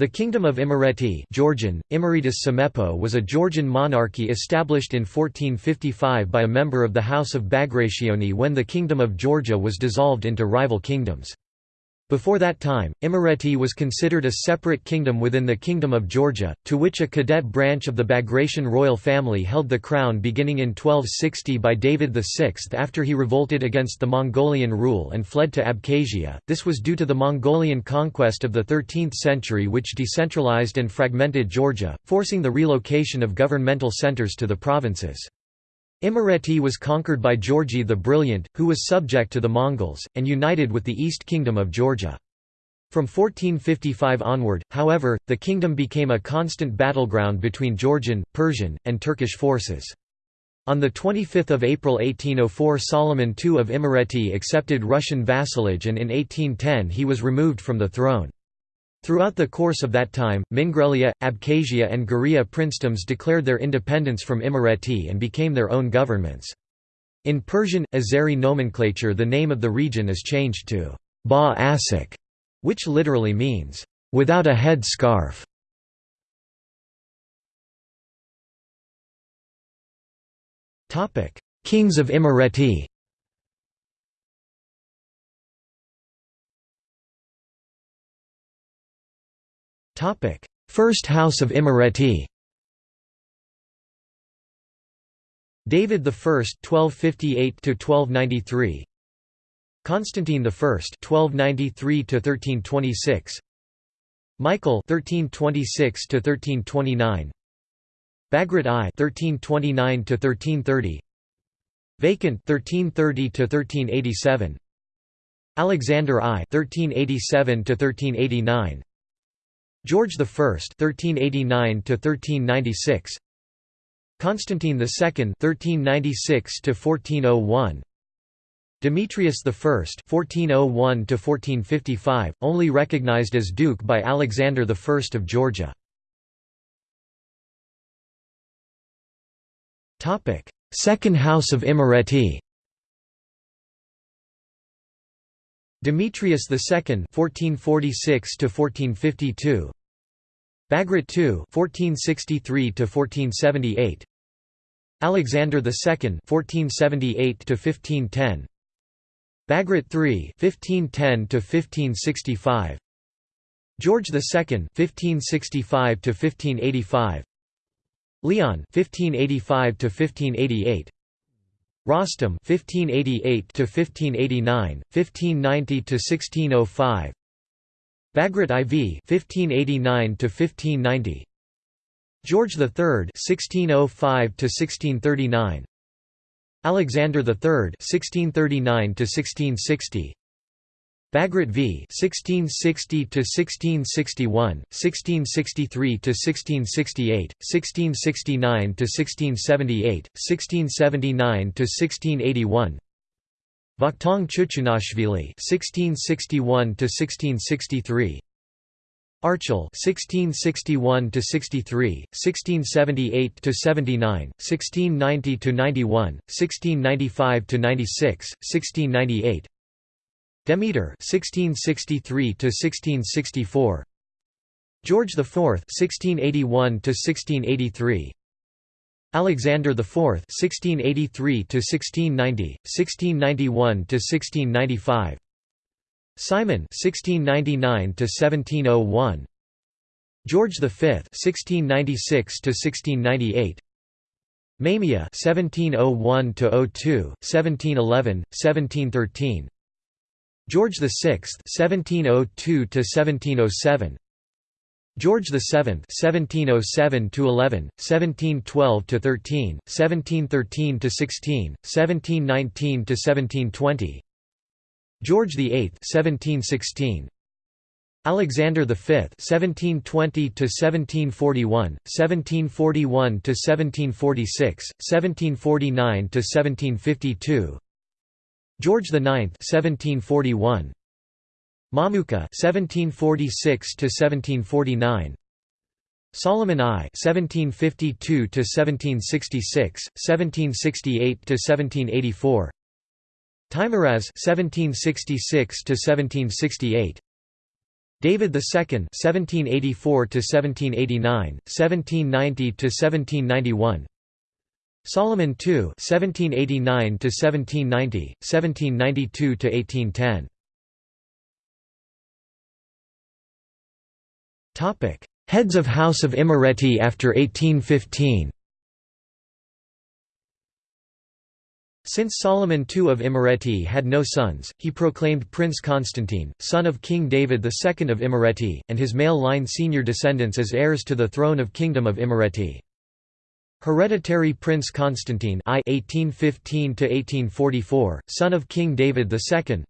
The Kingdom of Imereti Georgian, Samepo was a Georgian monarchy established in 1455 by a member of the House of Bagrationi when the Kingdom of Georgia was dissolved into rival kingdoms. Before that time, Imereti was considered a separate kingdom within the Kingdom of Georgia, to which a cadet branch of the Bagration royal family held the crown beginning in 1260 by David VI after he revolted against the Mongolian rule and fled to Abkhazia. This was due to the Mongolian conquest of the 13th century which decentralized and fragmented Georgia, forcing the relocation of governmental centers to the provinces. Imereti was conquered by Georgi the Brilliant, who was subject to the Mongols, and united with the East Kingdom of Georgia. From 1455 onward, however, the kingdom became a constant battleground between Georgian, Persian, and Turkish forces. On 25 April 1804 Solomon II of Imereti accepted Russian vassalage and in 1810 he was removed from the throne. Throughout the course of that time, Mingrelia, Abkhazia and Guria princedoms declared their independence from Imereti and became their own governments. In Persian, Azeri nomenclature the name of the region is changed to Ba Asik, which literally means, without a head scarf. Kings of Imereti First House of Imereti David I (1258–1293), Constantine I (1293–1326), Michael (1326–1329), Bagrat I (1329–1330), Vacant (1330–1387), Alexander I (1387–1389). George I (1389–1396), Constantine II (1396–1401), Demetrius I (1401–1455), only recognized as duke by Alexander I of Georgia. Topic: Second House of Imereti. Demetrius II (1446–1452), Bagrat II (1463–1478), Alexander II (1478–1510), Bagrat III (1510–1565), George II (1565–1585), Leon (1585–1588). Rostam 1588 to 1589 1590 to 1605 Bagrat IV 1589 to 1590 George III 1605 to 1639 Alexander III 1639 to 1660 Bagrat v 1660 to 1661, 1663 to 1668, 1669 to 1678, 1679 to 1681. Vakhtang Chuchunashvili 1661 to 1663. Archil 1661 to 63, 1678 to 79, 1690 to 91, 1695 to 96, 1698. Demeter 1663 to 1664 George IV 1681 to 1683 Alexander IV 1683 to 1690 1691 to 1695 Simon 1699 to 1701 George V 1696 to 1698 Mamia 1701 to 02 1711 1713 George VI (1702–1707), George VII (1707–11, 1712–13, 1713–16, 1719–1720), George VIII (1716). Alexander V (1720–1741, 1741–1746, 1749–1752), George IX 1741 Mamuka 1746 to 1749 Solomon I 1752 to 1766 1768 to 1784 Teimuraz 1766 to 1768 David II (1784 to 1789, 1790 to 1791). Solomon II (1789 to 1790, 1792 to 1810). Topic: Heads of House of Imereti after 1815. Since Solomon II of Imereti had no sons, he proclaimed Prince Constantine, son of King David II of Imereti, and his male line senior descendants as heirs to the throne of Kingdom of Imereti. Hereditary Prince Constantine I 1815 son of King David II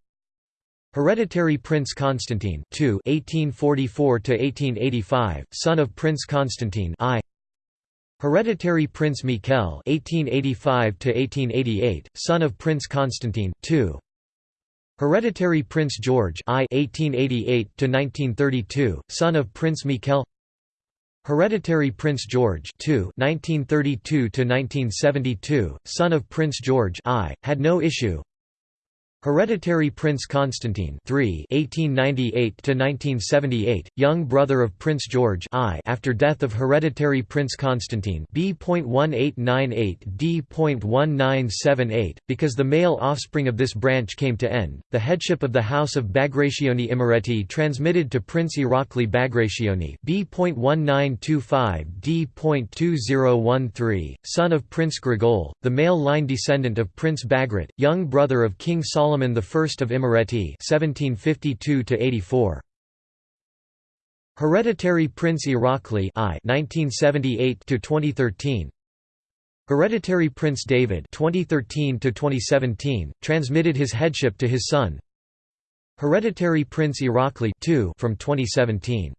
Hereditary Prince Constantine II 1844 son of Prince Constantine I Hereditary Prince Mikhail (1885–1888), son of Prince Constantine II. Hereditary Prince George I (1888–1932), son of Prince Mikhail. Hereditary Prince George II (1932–1972), son of Prince George I, had no issue. Hereditary Prince Constantine III (1898–1978), young brother of Prince George I, after death of Hereditary Prince Constantine B.1898-D.1978, because the male offspring of this branch came to end. The headship of the House of Bagrationi Imereti transmitted to Prince Irakli Bagrationi B.1925-D.2013, son of Prince Grigol, the male line descendant of Prince Bagrat, young brother of King Solomon Solomon I of Imereti (1752–84). Hereditary Prince Irakli I (1978–2013). Hereditary Prince David (2013–2017) transmitted his headship to his son. Hereditary Prince Irakli II from 2017.